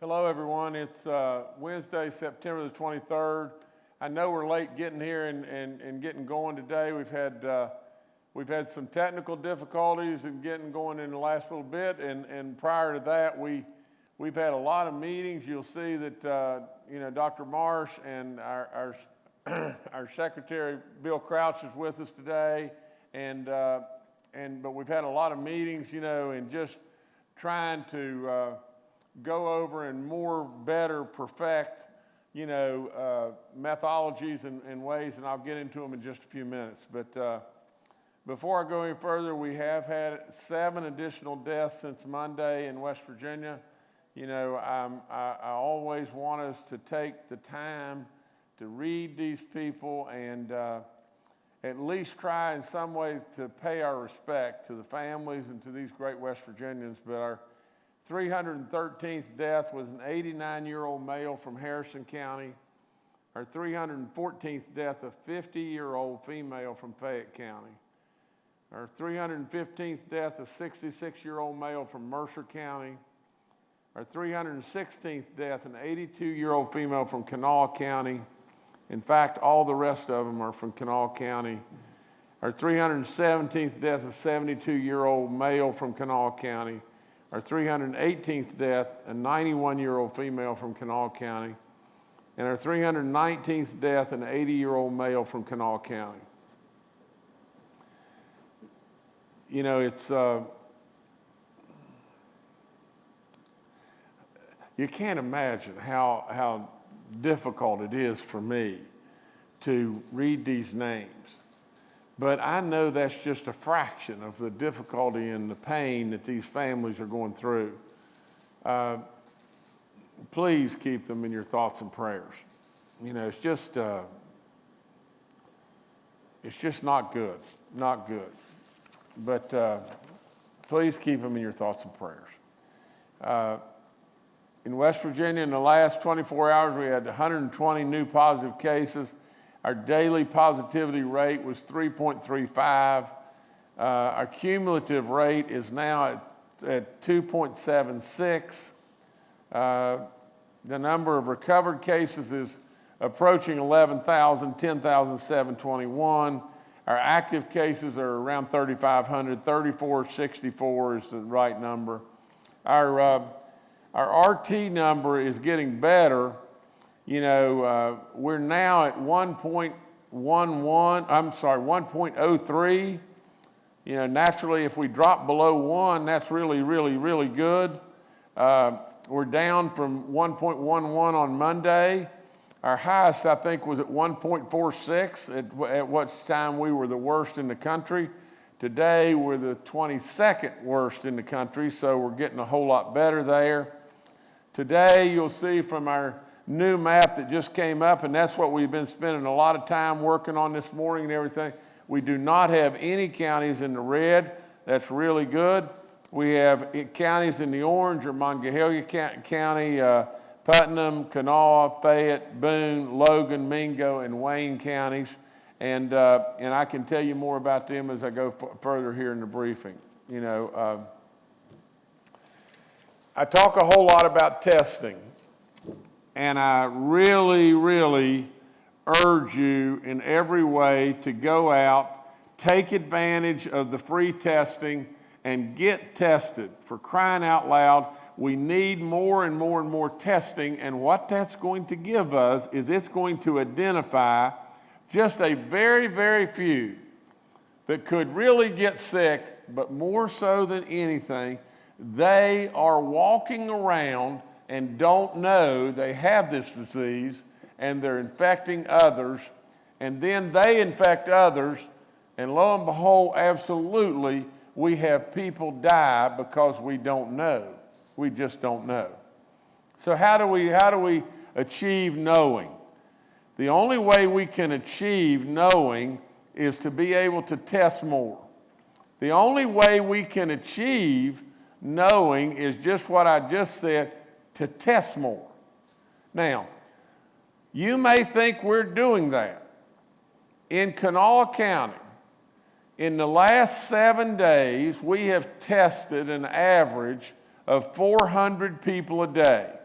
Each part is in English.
Hello, everyone. It's uh, Wednesday, September the 23rd. I know we're late getting here and, and, and getting going today. We've had, uh, we've had some technical difficulties in getting going in the last little bit. And, and prior to that, we, we've had a lot of meetings. You'll see that, uh, you know, Dr. Marsh and our, our, our secretary, Bill Crouch, is with us today. And, uh, and, but we've had a lot of meetings, you know, and just trying to, uh, go over and more better perfect, you know, uh, methodologies and, and, ways, and I'll get into them in just a few minutes. But uh, before I go any further, we have had seven additional deaths since Monday in West Virginia. You know, I, I always want us to take the time to read these people and uh, at least try in some way to pay our respect to the families and to these great West Virginians. But our 313th death was an 89 year old male from Harrison County. Our 314th death, a 50 year old female from Fayette County. Our 315th death, a 66 year old male from Mercer County. Our 316th death, an 82 year old female from Kanawha County. In fact, all the rest of them are from Kanawha County. Our 317th death, a 72 year old male from Kanawha County. Our 318th death, a 91 year old female from Kanawha County. And our 319th death, an 80 year old male from Kanawha County. You know, it's, uh, you can't imagine how, how difficult it is for me to read these names. But I know that's just a fraction of the difficulty and the pain that these families are going through. Uh, please keep them in your thoughts and prayers. You know, it's just, uh, it's just not good, not good. But uh, please keep them in your thoughts and prayers. Uh, in West Virginia, in the last 24 hours, we had 120 new positive cases. Our daily positivity rate was 3.35. Uh, our cumulative rate is now at, at 2.76. Uh, the number of recovered cases is approaching 11,000, 10,721. Our active cases are around 3,500, 3,464 is the right number. Our, uh, our RT number is getting better you know, uh, we're now at 1.11, I'm sorry, 1.03. You know, naturally, if we drop below one, that's really, really, really good. Uh, we're down from 1.11 on Monday. Our highest, I think, was at 1.46 at, at what time we were the worst in the country. Today, we're the 22nd worst in the country, so we're getting a whole lot better there. Today, you'll see from our new map that just came up, and that's what we've been spending a lot of time working on this morning and everything. We do not have any counties in the red. That's really good. We have counties in the orange or Monongalia County, uh, Putnam, Kanawha, Fayette, Boone, Logan, Mingo, and Wayne counties. And, uh, and I can tell you more about them as I go further here in the briefing. You know, uh, I talk a whole lot about testing. And I really, really urge you in every way to go out, take advantage of the free testing, and get tested. For crying out loud, we need more and more and more testing. And what that's going to give us is it's going to identify just a very, very few that could really get sick, but more so than anything, they are walking around and don't know they have this disease and they're infecting others, and then they infect others, and lo and behold, absolutely, we have people die because we don't know. We just don't know. So how do we, how do we achieve knowing? The only way we can achieve knowing is to be able to test more. The only way we can achieve knowing is just what I just said, to test more. Now, you may think we're doing that. In Kanawha County, in the last seven days, we have tested an average of 400 people a day.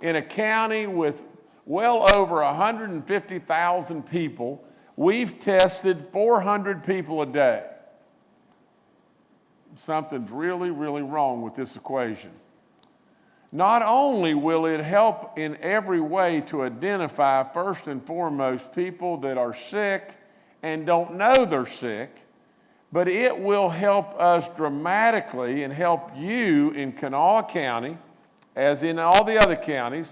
in a county with well over 150,000 people, we've tested 400 people a day. Something's really, really wrong with this equation. Not only will it help in every way to identify, first and foremost, people that are sick and don't know they're sick, but it will help us dramatically and help you in Kanawha County, as in all the other counties,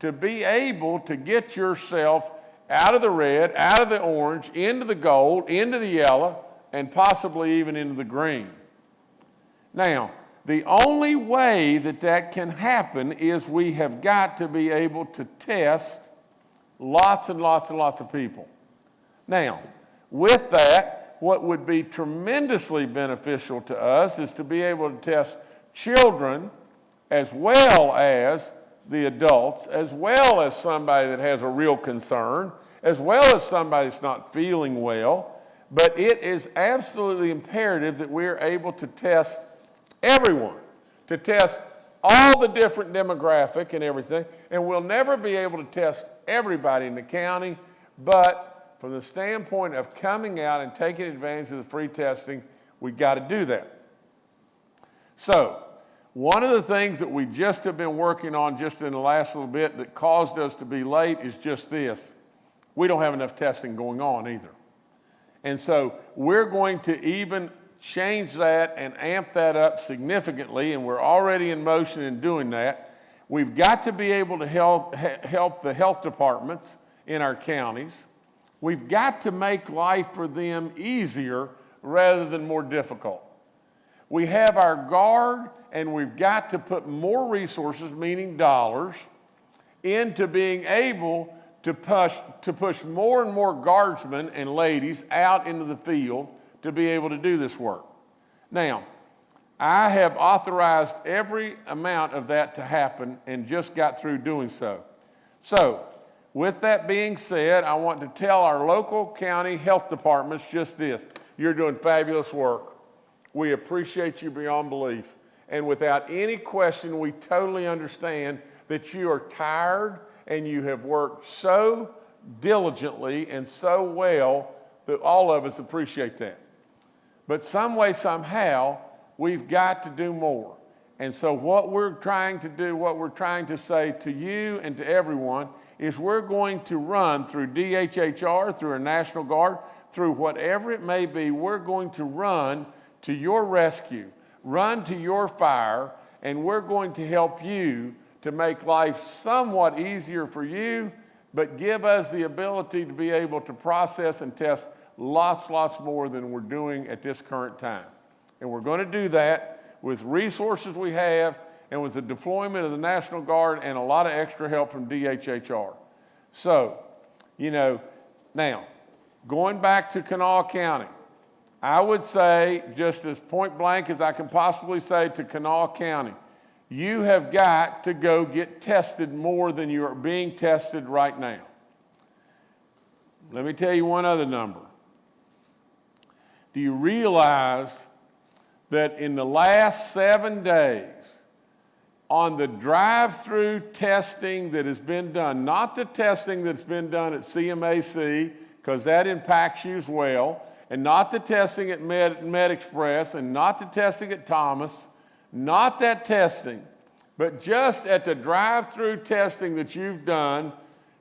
to be able to get yourself out of the red, out of the orange, into the gold, into the yellow, and possibly even into the green. Now, the only way that that can happen is we have got to be able to test lots and lots and lots of people. Now, with that, what would be tremendously beneficial to us is to be able to test children as well as the adults, as well as somebody that has a real concern, as well as somebody that's not feeling well. But it is absolutely imperative that we're able to test everyone, to test all the different demographic and everything. And we'll never be able to test everybody in the county, but from the standpoint of coming out and taking advantage of the free testing, we've got to do that. So, one of the things that we just have been working on just in the last little bit that caused us to be late is just this. We don't have enough testing going on either. And so we're going to even change that and amp that up significantly, and we're already in motion in doing that. We've got to be able to help, help the health departments in our counties. We've got to make life for them easier rather than more difficult. We have our guard, and we've got to put more resources, meaning dollars, into being able to push, to push more and more guardsmen and ladies out into the field to be able to do this work. Now, I have authorized every amount of that to happen and just got through doing so. So, with that being said, I want to tell our local county health departments just this. You're doing fabulous work. We appreciate you beyond belief. And without any question, we totally understand that you are tired and you have worked so diligently and so well that all of us appreciate that. But some way, somehow, we've got to do more. And so what we're trying to do, what we're trying to say to you and to everyone is we're going to run through DHHR, through a National Guard, through whatever it may be, we're going to run to your rescue, run to your fire, and we're going to help you to make life somewhat easier for you, but give us the ability to be able to process and test lots, lots more than we're doing at this current time. And we're going to do that with resources we have and with the deployment of the National Guard and a lot of extra help from DHHR. So, you know, now, going back to Kanawha County, I would say, just as point blank as I can possibly say to Kanawha County, you have got to go get tested more than you are being tested right now. Let me tell you one other number. Do you realize that in the last seven days, on the drive-through testing that has been done, not the testing that's been done at CAMC, because that impacts you as well, and not the testing at Med, MedExpress, and not the testing at Thomas, not that testing, but just at the drive-through testing that you've done,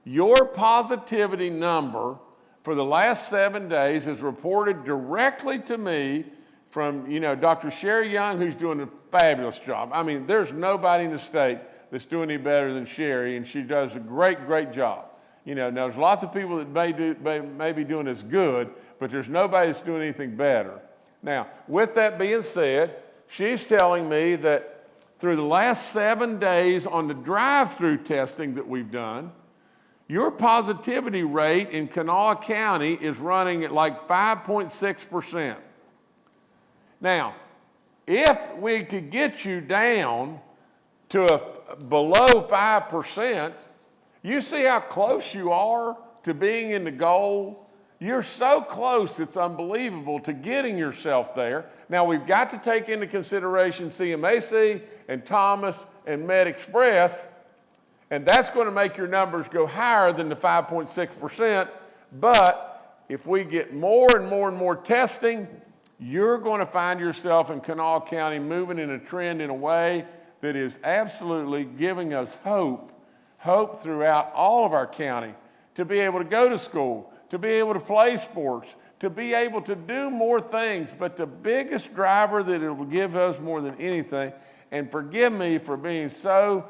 your positivity number for the last seven days has reported directly to me from, you know, Dr. Sherry Young, who's doing a fabulous job. I mean, there's nobody in the state that's doing any better than Sherry, and she does a great, great job. You know, now there's lots of people that may, do, may, may be doing as good, but there's nobody that's doing anything better. Now, with that being said, she's telling me that through the last seven days on the drive-through testing that we've done, your positivity rate in Kanawha County is running at like 5.6%. Now, if we could get you down to a, below 5%, you see how close you are to being in the goal? You're so close, it's unbelievable to getting yourself there. Now, we've got to take into consideration CAMC and Thomas and MedExpress And that's going to make your numbers go higher than the 5.6%. But if we get more and more and more testing, you're going to find yourself in Kanawha County moving in a trend in a way that is absolutely giving us hope, hope throughout all of our county to be able to go to school, to be able to play sports, to be able to do more things. But the biggest driver that it will give us more than anything, and forgive me for being so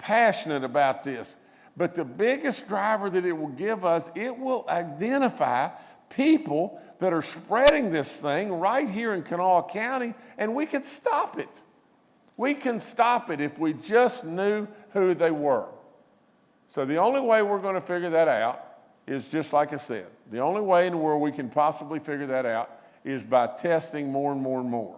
passionate about this, but the biggest driver that it will give us, it will identify people that are spreading this thing right here in Kanawha County, and we can stop it. We can stop it if we just knew who they were. So the only way we're going to figure that out is just like I said, the only way in the world we can possibly figure that out is by testing more and more and more.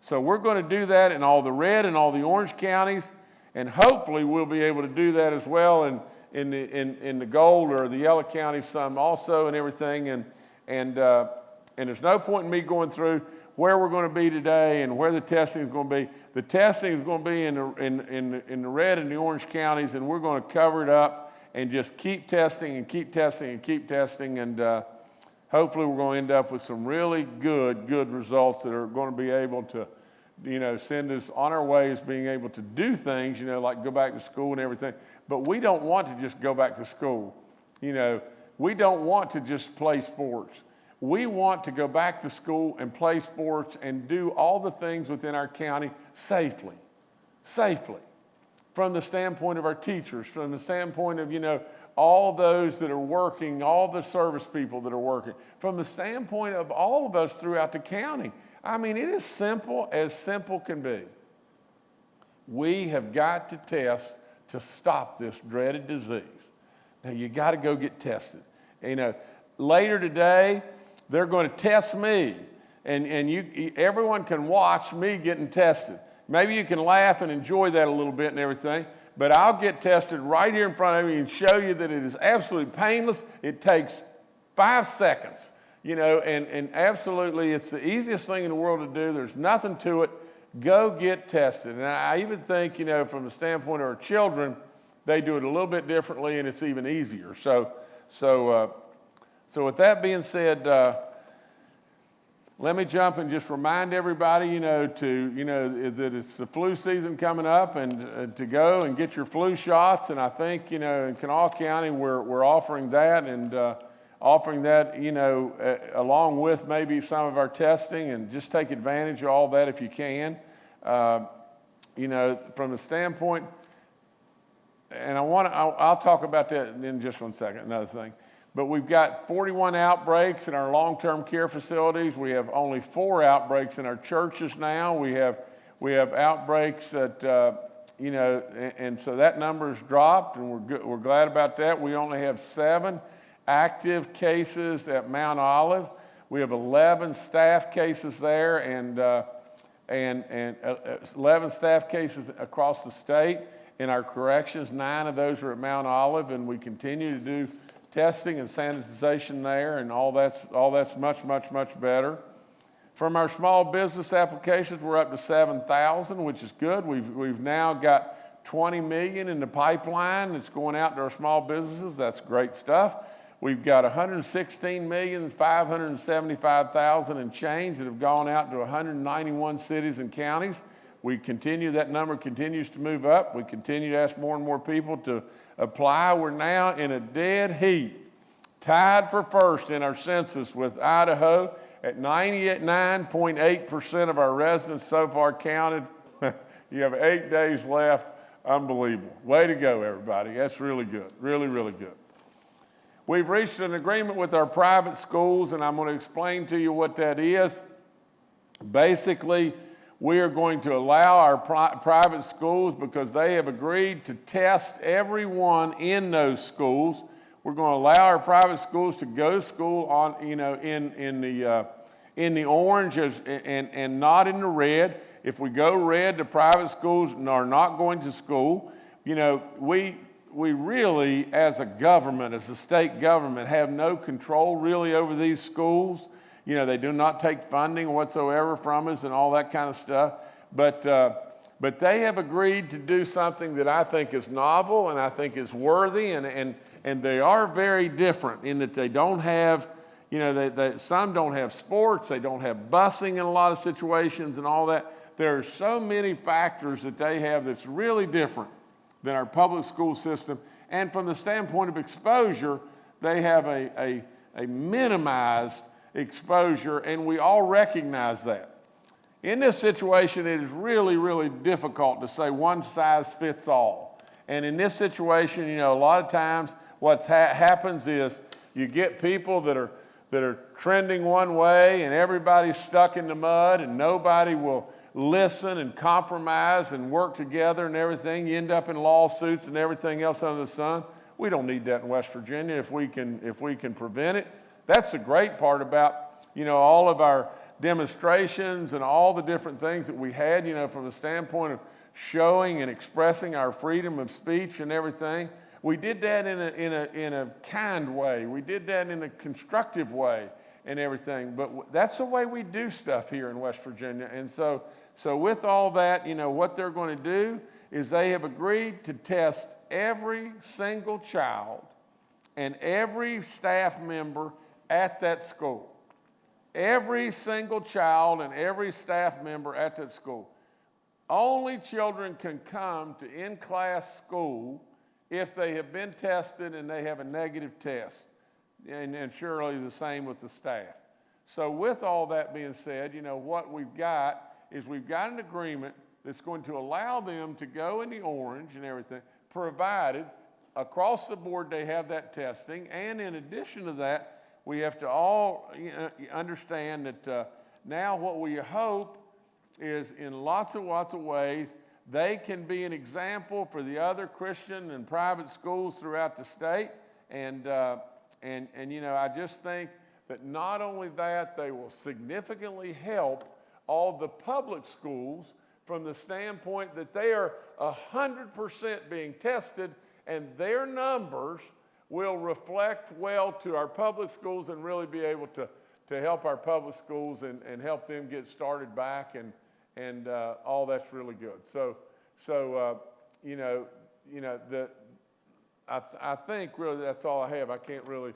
So we're going to do that in all the red and all the orange counties, and hopefully we'll be able to do that as well in, in, the, in, in the gold or the yellow counties some also and everything. And, and, uh, and there's no point in me going through where we're going to be today and where the testing is going to be. The testing is going to be in the, in, in, in the red and the orange counties, and we're going to cover it up and just keep testing and keep testing and keep testing. And uh, hopefully we're going to end up with some really good, good results that are going to be able to, you know, send us on our way as being able to do things, you know, like go back to school and everything. But we don't want to just go back to school. You know, we don't want to just play sports. We want to go back to school and play sports and do all the things within our county safely, safely from the standpoint of our teachers, from the standpoint of, you know, all those that are working, all the service people that are working, from the standpoint of all of us throughout the county. I mean, it is simple as simple can be. We have got to test to stop this dreaded disease. Now, you got to go get tested. You know, later today, they're going to test me, and, and you, everyone can watch me getting tested. Maybe you can laugh and enjoy that a little bit and everything, but I'll get tested right here in front of you and show you that it is absolutely painless. It takes five seconds, you know, and, and absolutely it's the easiest thing in the world to do. There's nothing to it. Go get tested. And I even think, you know, from the standpoint of our children, they do it a little bit differently and it's even easier. So, so, uh, so with that being said, uh, let me jump and just remind everybody, you know, to, you know, that it's the flu season coming up and uh, to go and get your flu shots. And I think, you know, in Kanawha County, we're, we're offering that and uh, offering that, you know, uh, along with maybe some of our testing and just take advantage of all that if you can. Uh, you know, from the standpoint, and I want to, I'll, I'll talk about that in just one second, another thing. But we've got 41 outbreaks in our long-term care facilities. We have only four outbreaks in our churches now. We have, we have outbreaks that, uh, you know, and, and, so that number's dropped and we're, good, we're glad about that. We only have seven active cases at Mount Olive. We have 11 staff cases there and, uh, and, and uh, 11 staff cases across the state. In our corrections, nine of those are at Mount Olive and we continue to do testing and sanitization there, and all that's, all that's much, much, much better. From our small business applications, we're up to 7,000, which is good. We've, we've now got 20 million in the pipeline that's going out to our small businesses. That's great stuff. We've got 116,575,000 and change that have gone out to 191 cities and counties. We continue, that number continues to move up. We continue to ask more and more people to apply. We're now in a dead heat, tied for first in our census with Idaho at 99.8% of our residents so far counted. you have eight days left. Unbelievable. Way to go, everybody. That's really good. Really, really good. We've reached an agreement with our private schools, and I'm going to explain to you what that is. Basically, we are going to allow our pri private schools because they have agreed to test everyone in those schools. We're going to allow our private schools to go to school on, you know, in, in, the, uh, in the orange and, and not in the red. If we go red, the private schools are not going to school. You know, we, we really, as a government, as a state government, have no control really over these schools. You know, they do not take funding whatsoever from us and all that kind of stuff. But, uh, But they have agreed to do something that I think is novel and I think is worthy, and, and, and they are very different in that they don't have, you know, they, they, some don't have sports, they don't have busing in a lot of situations and all that. There are so many factors that they have that's really different than our public school system. And from the standpoint of exposure, they have a, a, a minimized exposure, and we all recognize that. In this situation, it is really, really difficult to say one size fits all. And in this situation, you know, a lot of times what ha happens is you get people that are, that are trending one way and everybody's stuck in the mud and nobody will listen and compromise and work together and everything. You end up in lawsuits and everything else under the sun. We don't need that in West Virginia if we can, if we can prevent it. That's the great part about, you know, all of our demonstrations and all the different things that we had, you know, from the standpoint of showing and expressing our freedom of speech and everything. We did that in a, in a, in a kind way. We did that in a constructive way and everything. But that's the way we do stuff here in West Virginia. And so, so with all that, you know, what they're going to do is they have agreed to test every single child and every staff member at that school. Every single child and every staff member at that school. Only children can come to in-class school if they have been tested and they have a negative test. And, and surely the same with the staff. So with all that being said, you know, what we've got is we've got an agreement that's going to allow them to go in the orange and everything, provided across the board they have that testing. And in addition to that, we have to all understand that uh, now what we hope is in lots and lots of ways, they can be an example for the other Christian and private schools throughout the state. And, uh, and, and, you know, I just think that not only that, they will significantly help all the public schools from the standpoint that they are 100% being tested and their numbers will reflect well to our public schools and really be able to, to help our public schools and, and help them get started back and, and uh, all that's really good. So, so uh, you know, you know, the, I, I think really that's all I have. I can't really,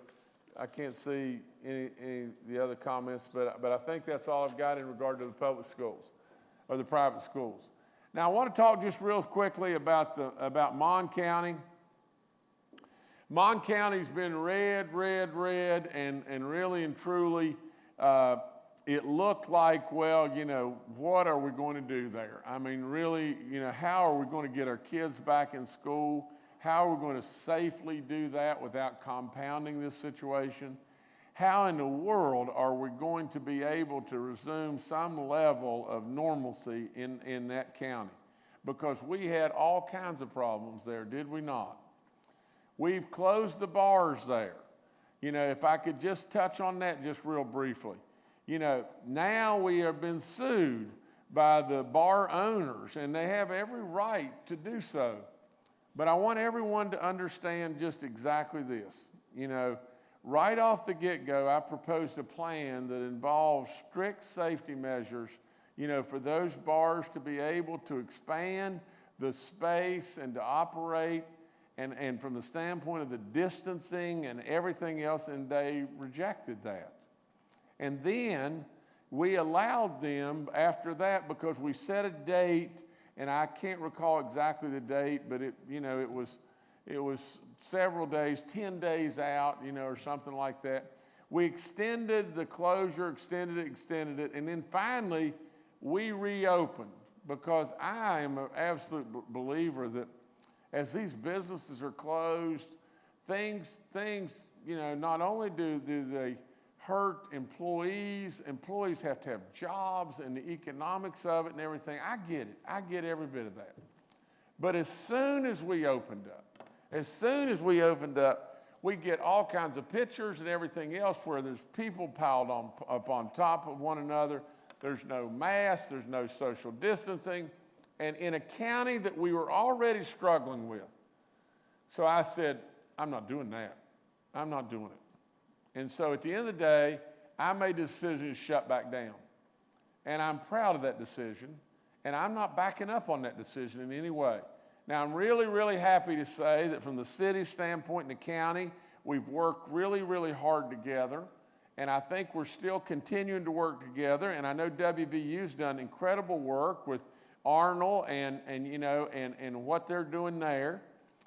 I can't see any, any the other comments, but, but I think that's all I've got in regard to the public schools or the private schools. Now I want to talk just real quickly about the, about Mon County. Mon County's been red, red, red, and, and really and truly, uh, it looked like, well, you know, what are we going to do there? I mean, really, you know, how are we going to get our kids back in school? How are we going to safely do that without compounding this situation? How in the world are we going to be able to resume some level of normalcy in, in that county? Because we had all kinds of problems there, did we not? We've closed the bars there. You know, if I could just touch on that just real briefly. You know, now we have been sued by the bar owners, and they have every right to do so. But I want everyone to understand just exactly this. You know, right off the get go, I proposed a plan that involves strict safety measures, you know, for those bars to be able to expand the space and to operate and, and from the standpoint of the distancing and everything else, and they rejected that. And then we allowed them after that because we set a date, and I can't recall exactly the date, but it, you know, it was, it was several days, 10 days out, you know, or something like that. We extended the closure, extended it, extended it, and then finally we reopened because I am an absolute believer that as these businesses are closed, things, things, you know, not only do, do they hurt employees, employees have to have jobs and the economics of it and everything. I get it. I get every bit of that. But as soon as we opened up, as soon as we opened up, we get all kinds of pictures and everything else where there's people piled on, up on top of one another. There's no masks, there's no social distancing and in a county that we were already struggling with. So I said, I'm not doing that. I'm not doing it. And so at the end of the day, I made the decision to shut back down. And I'm proud of that decision. And I'm not backing up on that decision in any way. Now, I'm really, really happy to say that from the city standpoint and the county, we've worked really, really hard together. And I think we're still continuing to work together. And I know WVU's done incredible work with Arnold and, and you know, and, and what they're doing there.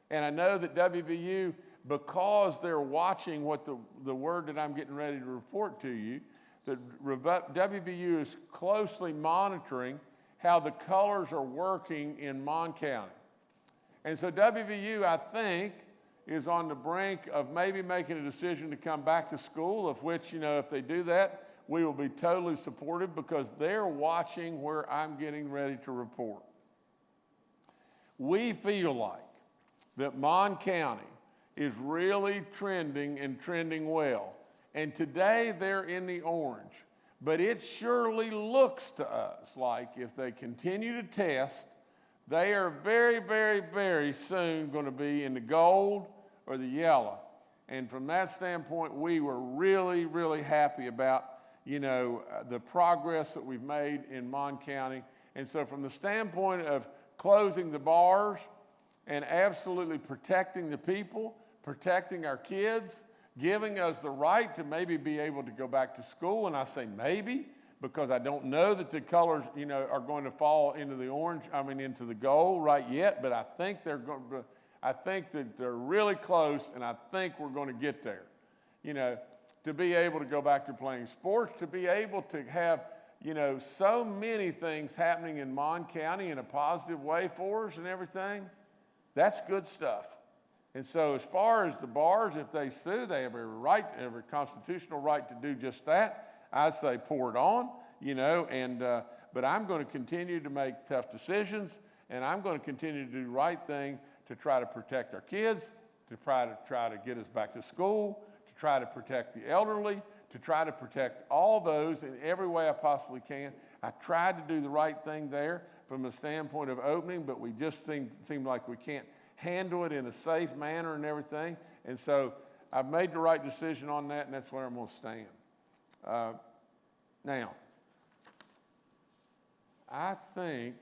And I know that WVU, because they're watching what the, the word that I'm getting ready to report to you, that WVU is closely monitoring how the colors are working in Mon County. And so WVU, I think, is on the brink of maybe making a decision to come back to school, of which, you know, if they do that, we will be totally supportive because they're watching where I'm getting ready to report. We feel like that Mon County is really trending and trending well. And today they're in the orange. But it surely looks to us like if they continue to test, they are very, very, very soon going to be in the gold or the yellow. And from that standpoint, we were really, really happy about, you know, uh, the progress that we've made in Mon County. And so from the standpoint of closing the bars and absolutely protecting the people, protecting our kids, giving us the right to maybe be able to go back to school. And I say maybe because I don't know that the colors, you know, are going to fall into the orange, I mean, into the gold right yet, but I think they're going to, I think that they're really close and I think we're going to get there. You know, to be able to go back to playing sports, to be able to have, you know, so many things happening in Mon County in a positive way for us and everything, that's good stuff. And so, as far as the bars, if they sue, they have a right, every constitutional right to do just that. I say pour it on, you know, and, uh, but I'm going to continue to make tough decisions and I'm going to continue to do the right thing to try to protect our kids, to try to try to get us back to school, to try to protect the elderly, to try to protect all those in every way I possibly can. I tried to do the right thing there from the standpoint of opening, but we just seem, seem like we can't handle it in a safe manner and everything. And so I've made the right decision on that, and that's where I'm going to stand. Uh, now, I think,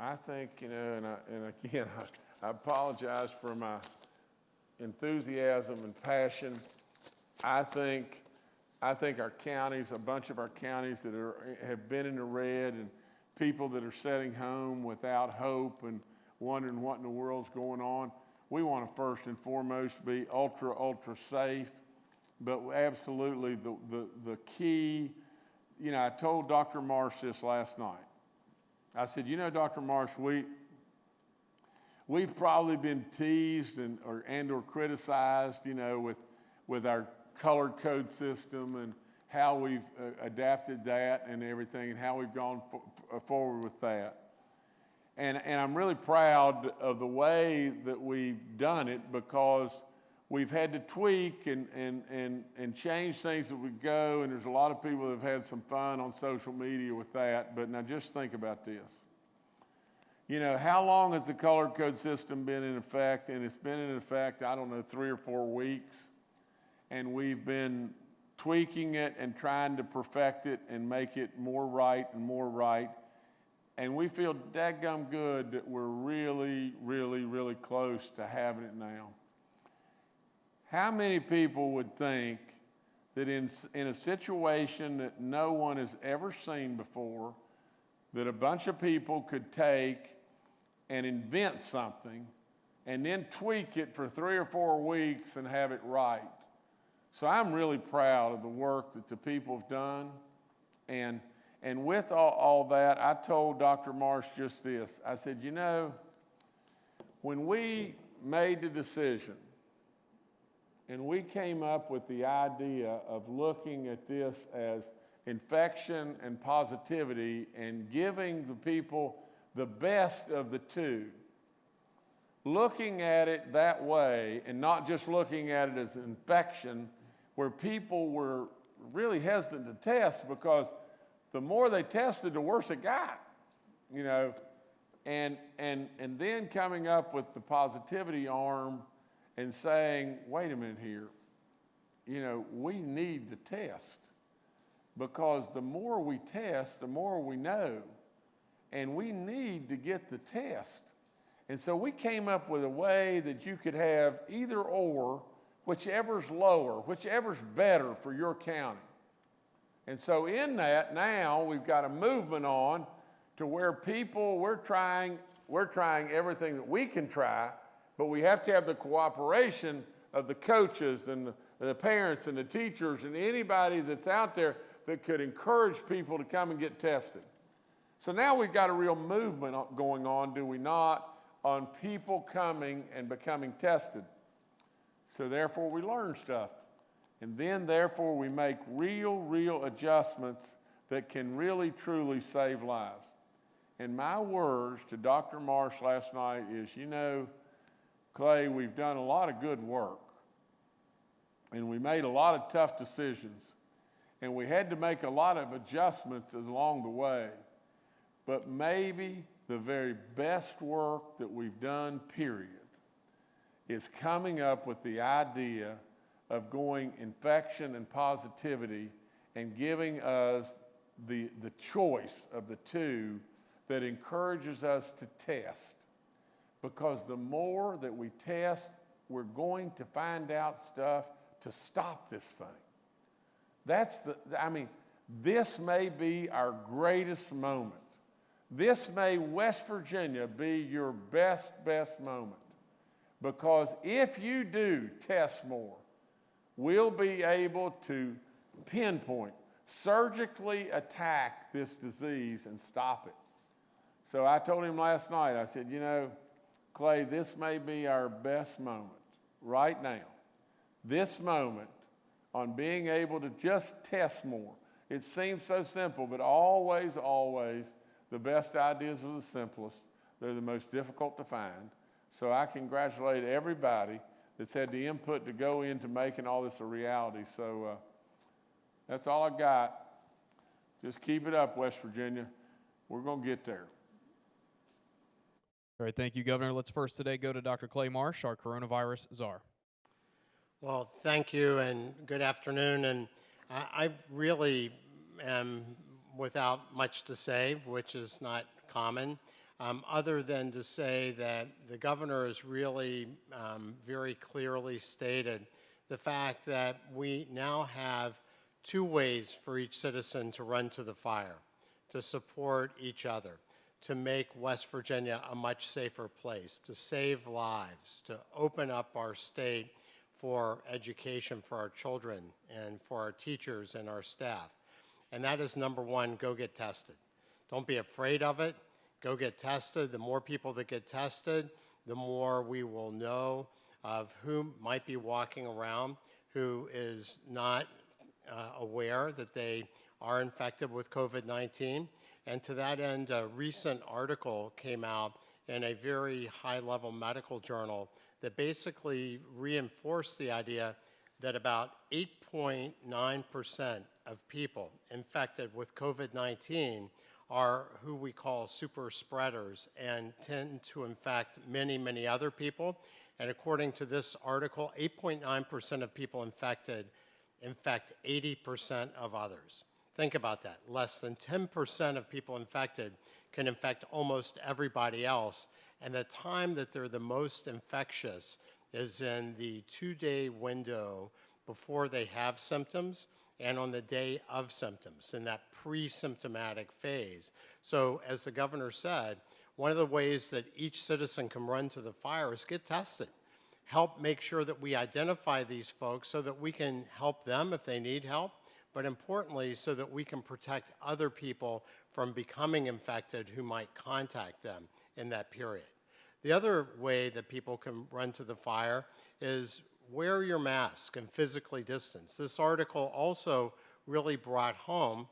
I think, you know, and, I, and again, I, I apologize for my enthusiasm and passion. I think, I think our counties, a bunch of our counties that are, have been in the red and people that are sitting home without hope and wondering what in the world's going on, we want to first and foremost be ultra, ultra safe but absolutely the, the, the key, you know, I told Dr. Marsh this last night. I said, you know, Dr. Marsh, we, we've probably been teased and or, and or criticized, you know, with, with our color code system and how we've uh, adapted that and everything and how we've gone forward with that. And, and I'm really proud of the way that we've done it because we've had to tweak and, and, and, and change things as we go, and there's a lot of people that have had some fun on social media with that. But now just think about this. You know, how long has the color code system been in effect? And it's been in effect, I don't know, three or four weeks. And we've been tweaking it and trying to perfect it and make it more right and more right. And we feel dadgum good that we're really, really, really close to having it now. How many people would think that in, in a situation that no one has ever seen before, that a bunch of people could take and invent something and then tweak it for three or four weeks and have it right? So I'm really proud of the work that the people have done. And, and with all, all that, I told Dr. Marsh just this. I said, you know, when we made the decision and we came up with the idea of looking at this as infection and positivity and giving the people the best of the two. Looking at it that way and not just looking at it as infection, where people were really hesitant to test because the more they tested, the worse it got, you know. And, and, and then coming up with the positivity arm and saying, wait a minute here, you know, we need to test. because the more we test, the more we know. And we need to get the test. And so we came up with a way that you could have either or, whichever's lower, whichever's better for your county. And so in that, now we've got a movement on to where people, we're trying, we're trying everything that we can try, but we have to have the cooperation of the coaches and the, the parents and the teachers and anybody that's out there that could encourage people to come and get tested. So now we've got a real movement going on, do we not, on people coming and becoming tested. So therefore we learn stuff. And then therefore we make real, real adjustments that can really, truly save lives. And my words to Dr. Marsh last night is, you know, Clay, we've done a lot of good work. And we made a lot of tough decisions. And we had to make a lot of adjustments along the way. But maybe the very best work that we've done, period, is coming up with the idea of going infection and positivity and giving us the, the choice of the two that encourages us to test. Because the more that we test, we're going to find out stuff to stop this thing. That's the, I mean, this may be our greatest moment. This may, West Virginia, be your best, best moment. Because if you do test more, we'll be able to pinpoint, surgically attack this disease and stop it. So I told him last night, I said, you know, Clay, this may be our best moment right now. This moment on being able to just test more. It seems so simple, but always, always, the best ideas are the simplest. They're the most difficult to find. So I congratulate everybody that's had the input to go into making all this a reality. So uh, that's all I got. Just keep it up, West Virginia. We're going to get there. All right, thank you, Governor. Let's first today go to Dr. Clay Marsh, our coronavirus czar. Well, thank you and good afternoon. And I, I really am without much to say, which is not common, um, other than to say that the governor has really um, very clearly stated the fact that we now have two ways for each citizen to run to the fire, to support each other to make West Virginia a much safer place, to save lives, to open up our state for education for our children and for our teachers and our staff. And that is number one, go get tested. Don't be afraid of it. Go get tested. The more people that get tested, the more we will know of who might be walking around who is not uh, aware that they are infected with COVID-19 and to that end, a recent article came out in a very high-level medical journal that basically reinforced the idea that about 8.9% of people infected with COVID-19 are who we call super spreaders and tend to infect many, many other people. And according to this article, 8.9% of people infected infect 80% of others. Think about that. Less than 10% of people infected can infect almost everybody else. And the time that they're the most infectious is in the two-day window before they have symptoms and on the day of symptoms, in that pre-symptomatic phase. So as the governor said, one of the ways that each citizen can run to the fire is get tested. Help make sure that we identify these folks so that we can help them if they need help, but importantly, so that we can protect other people from becoming infected who might contact them in that period. The other way that people can run to the fire is wear your mask and physically distance. This article also really brought home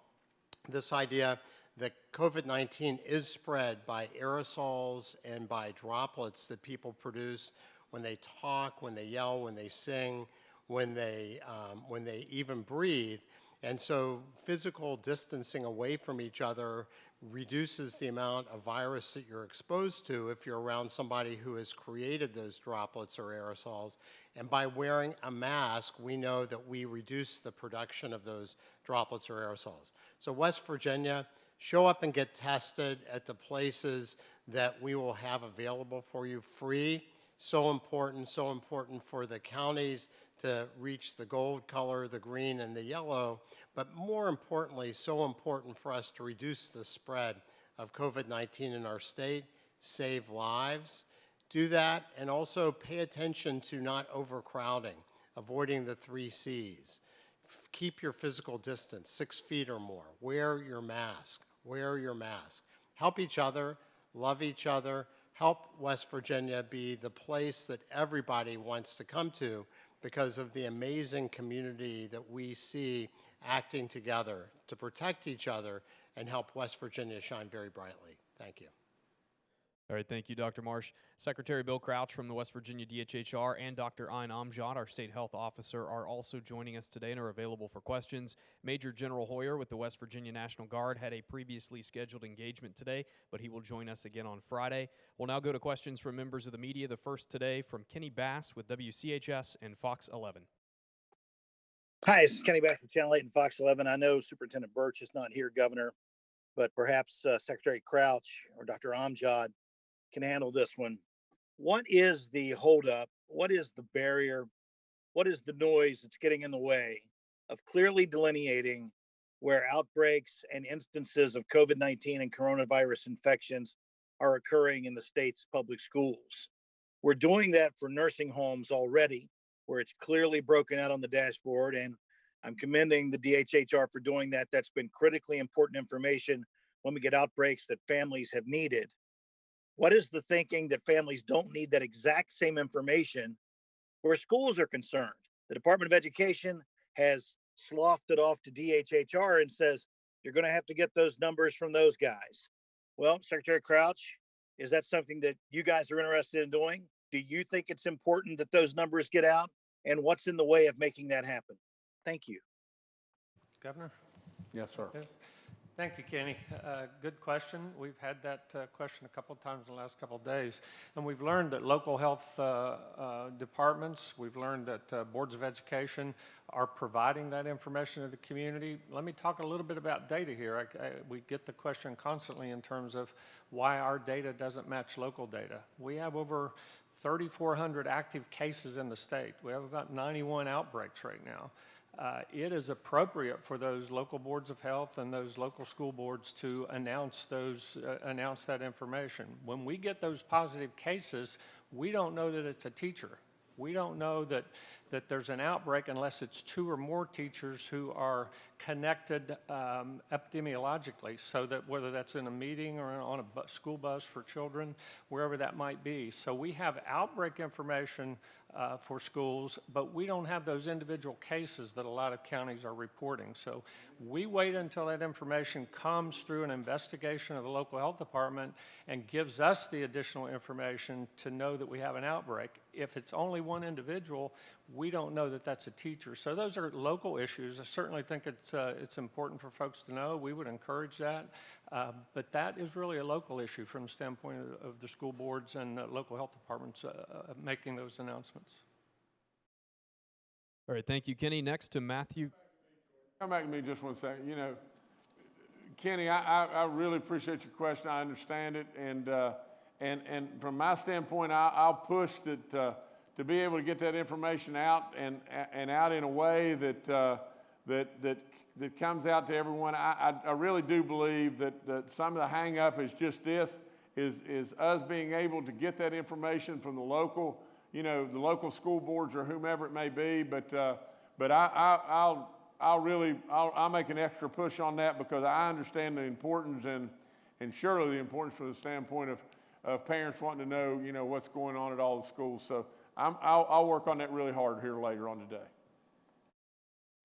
this idea that COVID-19 is spread by aerosols and by droplets that people produce when they talk, when they yell, when they sing, when they, um, when they even breathe. And so physical distancing away from each other reduces the amount of virus that you're exposed to if you're around somebody who has created those droplets or aerosols. And by wearing a mask, we know that we reduce the production of those droplets or aerosols. So West Virginia, show up and get tested at the places that we will have available for you free. So important, so important for the counties to reach the gold color, the green, and the yellow, but more importantly, so important for us to reduce the spread of COVID-19 in our state, save lives. Do that, and also pay attention to not overcrowding, avoiding the three Cs. Keep your physical distance, six feet or more. Wear your mask, wear your mask. Help each other, love each other, help West Virginia be the place that everybody wants to come to because of the amazing community that we see acting together to protect each other and help West Virginia shine very brightly. Thank you. All right, thank you, Dr. Marsh. Secretary Bill Crouch from the West Virginia DHHR and Dr. Ayne Amjad, our state health officer, are also joining us today and are available for questions. Major General Hoyer with the West Virginia National Guard had a previously scheduled engagement today, but he will join us again on Friday. We'll now go to questions from members of the media. The first today from Kenny Bass with WCHS and Fox 11. Hi, this is Kenny Bass from Channel 8 and Fox 11. I know Superintendent Burch is not here, Governor, but perhaps uh, Secretary Crouch or Dr. Amjad can handle this one. What is the holdup? What is the barrier? What is the noise that's getting in the way of clearly delineating where outbreaks and instances of COVID 19 and coronavirus infections are occurring in the state's public schools? We're doing that for nursing homes already where it's clearly broken out on the dashboard. And I'm commending the DHHR for doing that. That's been critically important information when we get outbreaks that families have needed. What is the thinking that families don't need that exact same information where schools are concerned? The Department of Education has sloughed it off to DHHR and says, you're going to have to get those numbers from those guys. Well, Secretary Crouch, is that something that you guys are interested in doing? Do you think it's important that those numbers get out? And what's in the way of making that happen? Thank you. Governor? Yes, sir. Yes. Thank you, Kenny. Uh, Good question. We've had that uh, question a couple of times in the last couple of days. And we've learned that local health uh, uh, departments, we've learned that uh, boards of education are providing that information to the community. Let me talk a little bit about data here. I- I- We get the question constantly in terms of why our data doesn't match local data. We have over 3,400 active cases in the state. We have about 91 outbreaks right now uh, it is appropriate for those local boards of health and those local school boards to announce those, uh, announce that information. When we get those positive cases, we don't know that it's a teacher. We don't know that, that there's an outbreak unless it's two or more teachers who are connected um, epidemiologically, so that whether that's in a meeting or on a bu- school bus for children, wherever that might be. So we have outbreak information uh, for schools, but we don't have those individual cases that a lot of counties are reporting. So we wait until that information comes through an investigation of the local health department and gives us the additional information to know that we have an outbreak. If it's only one individual, we don't know that that's a teacher. So those are local issues. I certainly think it's, uh, it's important for folks to know. We would encourage that. Uh, but that is really a local issue from the standpoint of, of the school boards and uh, local health departments uh, uh, making those announcements. All right, thank you, Kenny. Next to Matthew. Come back to me just one second. You know, Kenny, I, I, I really appreciate your question. I understand it. And, uh, and, and from my standpoint, I, I'll push that, uh, to be able to get that information out and, and out in a way that, uh, that, that, that comes out to everyone. I, I, I really do believe that, that some of the hangup is just this, is, is us being able to get that information from the local, you know, the local school boards or whomever it may be. But, uh, but I, I, I'll, I'll really, I'll, I'll make an extra push on that because I understand the importance and, and surely the importance from the standpoint of, of parents wanting to know, you know, what's going on at all the schools. So I'm, I'll, I'll work on that really hard here later on today.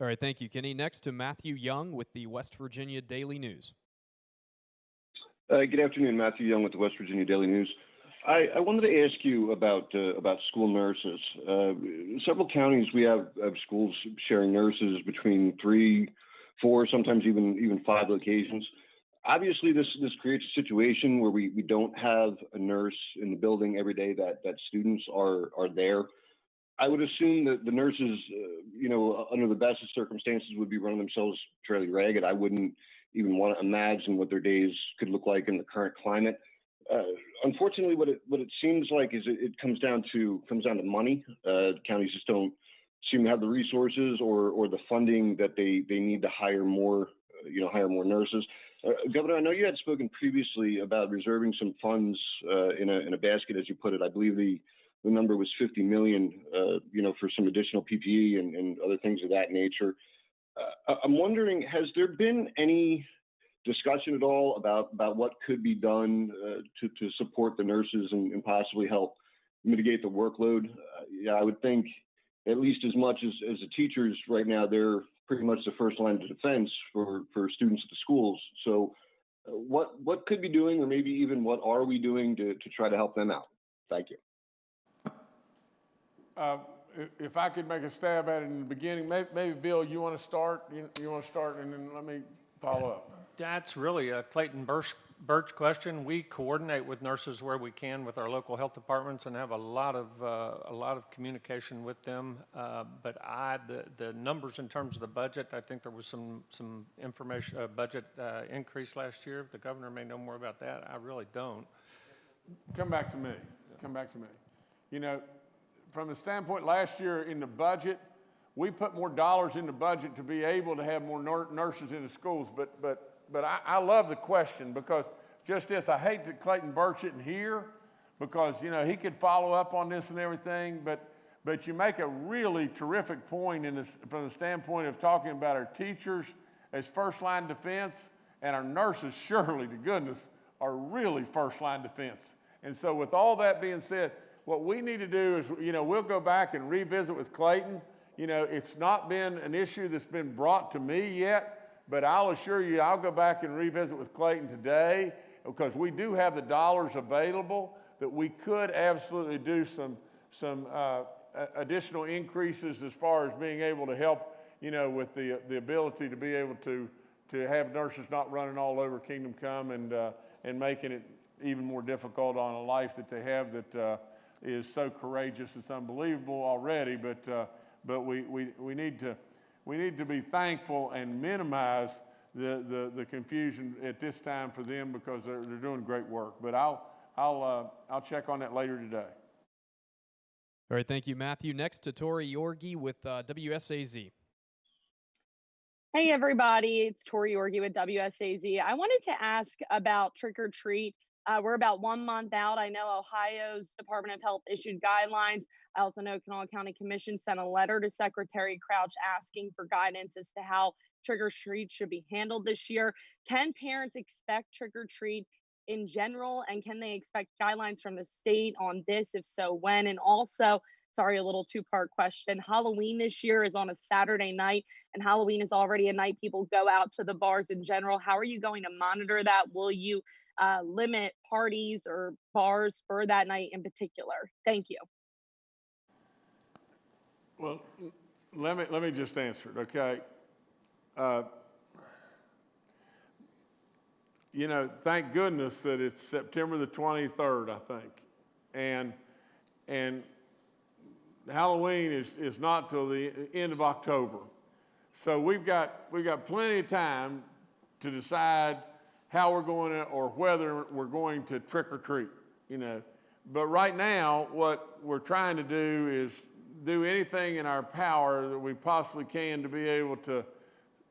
All right, thank you, Kenny. Next to Matthew Young with the West Virginia Daily News. Uh, good afternoon, Matthew Young with the West Virginia Daily News. I, I wanted to ask you about uh, about school nurses. Uh, several counties we have, have schools sharing nurses between three, four, sometimes even even five locations. Obviously, this this creates a situation where we, we don't have a nurse in the building every day that that students are are there. I would assume that the nurses, uh, you know, under the best of circumstances, would be running themselves fairly ragged. I wouldn't even want to imagine what their days could look like in the current climate. Uh, unfortunately, what it what it seems like is it, it comes down to comes down to money. Uh, counties just don't seem to have the resources or or the funding that they they need to hire more, uh, you know, hire more nurses. Uh, Governor, I know you had spoken previously about reserving some funds uh, in a in a basket, as you put it. I believe the the number was 50 million, uh, you know, for some additional PPE and, and other things of that nature. Uh, I'm wondering, has there been any discussion at all about about what could be done uh, to to support the nurses and, and possibly help mitigate the workload? Uh, yeah, I would think at least as much as as the teachers right now, they're pretty much the first line of defense for for students at the schools. So, uh, what what could be doing, or maybe even what are we doing to to try to help them out? Thank you. Uh, If I could make a stab at it in the beginning, may- maybe, Bill, you want to start? You you want to start, and then let me follow up? That's really a Clayton Burch, Burch question. We coordinate with nurses where we can with our local health departments and have a lot of, uh, a lot of communication with them. Uh, But I, the, the numbers in terms of the budget, I think there was some, some information, uh, budget uh, increase last year. The governor may know more about that. I really don't. Come back to me. Come back to me. You know, from the standpoint, last year in the budget, we put more dollars in the budget to be able to have more nurses in the schools. But, but, but I, I love the question because just this, I hate that Clayton Burch isn't here because, you know, he could follow up on this and everything. But, but you make a really terrific point in this, from the standpoint of talking about our teachers as first line defense and our nurses, surely to goodness, are really first line defense. And so, with all that being said, what we need to do is, you know, we'll go back and revisit with Clayton. You know, it's not been an issue that's been brought to me yet, but I'll assure you, I'll go back and revisit with Clayton today because we do have the dollars available that we could absolutely do some, some uh, additional increases as far as being able to help, you know, with the, the ability to be able to, to have nurses not running all over Kingdom Come and, uh, and making it even more difficult on a life that they have that uh, is so courageous. It's unbelievable already, but, uh, but we, we, we, need to, we need to be thankful and minimize the, the, the confusion at this time for them because they're, they're doing great work. But I'll, I'll, uh, I'll check on that later today. All right, thank you, Matthew. Next to Tori Yorgey with uh, WSAZ. Hey everybody, it's Tori Yorgey with WSAZ. I wanted to ask about trick or treat. Uh, we're about one month out. I know Ohio's Department of Health issued guidelines. I also know Kanawha County Commission sent a letter to Secretary Crouch asking for guidance as to how trick or treat should be handled this year. Can parents expect trick or treat in general, and can they expect guidelines from the state on this? If so, when? And also, sorry, a little two part question. Halloween this year is on a Saturday night and Halloween is already a night people go out to the bars in general. How are you going to monitor that? Will you uh, limit parties or bars for that night in particular? Thank you. Well, let me, let me just answer it, okay? Uh, You know, thank goodness that it's September the 23rd, I think. And, and Halloween is, is not till the end of October. So we've got, we've got plenty of time to decide how we're going to, or whether we're going to trick or treat, you know. But right now, what we're trying to do is do anything in our power that we possibly can to be able to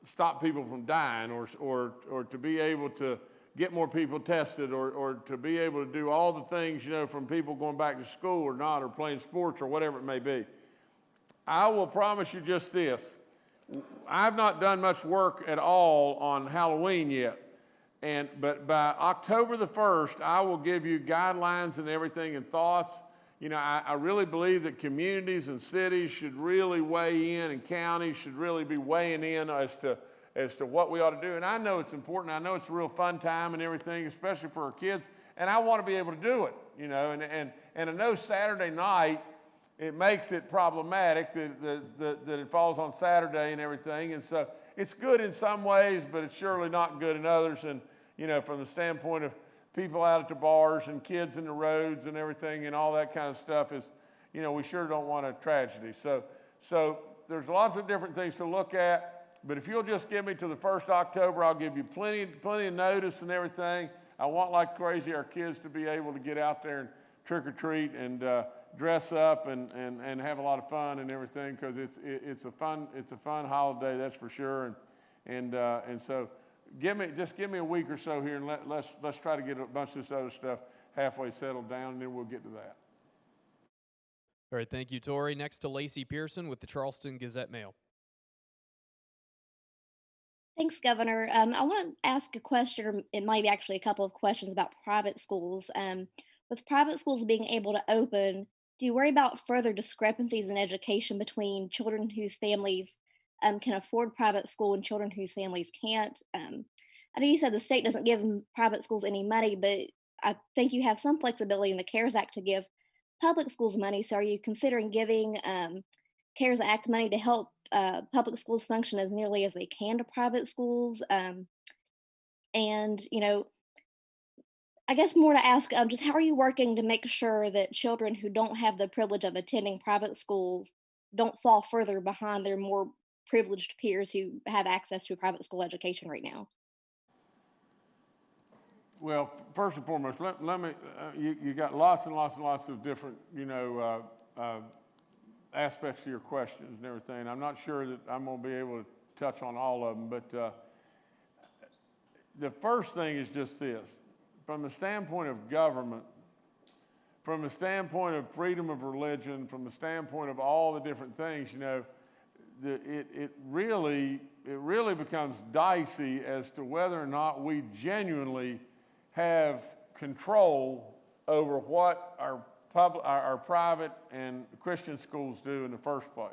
stop people from dying or, or, or to be able to get more people tested or, or to be able to do all the things, you know, from people going back to school or not or playing sports or whatever it may be. I will promise you just this. I've not done much work at all on Halloween yet. And, but by October the 1st, I will give you guidelines and everything and thoughts. You know, I, I really believe that communities and cities should really weigh in and counties should really be weighing in as to, as to what we ought to do. And I know it's important. I know it's a real fun time and everything, especially for our kids. And I want to be able to do it, you know. And, and, and I know Saturday night, it makes it problematic that, that, that, that it falls on Saturday and everything. And so it's good in some ways, but it's surely not good in others. And, you know, from the standpoint of people out at the bars and kids in the roads and everything and all that kind of stuff is, you know, we sure don't want a tragedy. So, so there's lots of different things to look at. But if you'll just give me to the first October, I'll give you plenty, plenty of notice and everything. I want like crazy our kids to be able to get out there and trick or treat and uh, dress up and, and, and have a lot of fun and everything because it's it, it's a fun it's a fun holiday that's for sure and and uh, and so give me just give me a week or so here and let, let's let's try to get a bunch of this other stuff halfway settled down and then we'll get to that. All right, thank you, Tori. Next to Lacie Pierson with the Charleston Gazette Mail. Thanks, Governor. Um, I want to ask a question, or it might be actually a couple of questions about private schools. Um, with private schools being able to open, do you worry about further discrepancies in education between children whose families um, can afford private school and children whose families can't? Um, I know you said the state doesn't give private schools any money, but I think you have some flexibility in the CARES Act to give public schools money. So are you considering giving um, CARES Act money to help uh, public schools function as nearly as they can to private schools? Um, and, you know, I guess more to ask, um, just how are you working to make sure that children who don't have the privilege of attending private schools don't fall further behind their more privileged peers who have access to a private school education right now? Well, first and foremost, let, let me, uh, you, you got lots and lots and lots of different, you know, uh, uh, aspects of your questions and everything. I'm not sure that I'm going to be able to touch on all of them, but uh, the first thing is just this from the standpoint of government, from the standpoint of freedom of religion, from the standpoint of all the different things, you know, the, it, it really it really becomes dicey as to whether or not we genuinely have control over what our public our, our private and Christian schools do in the first place.